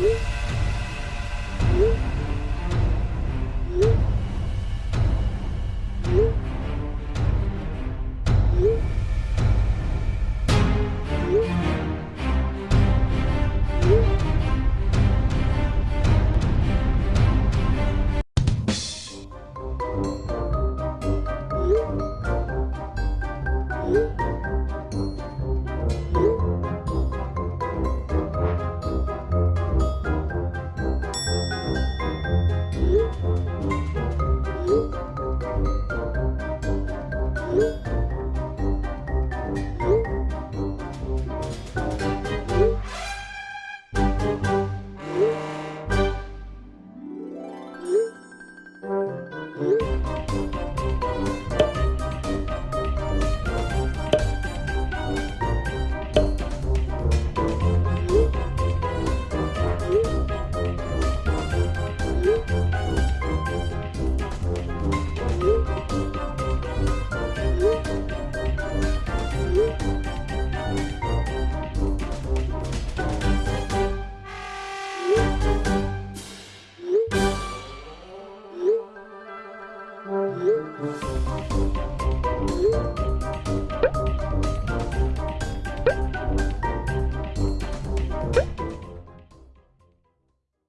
you.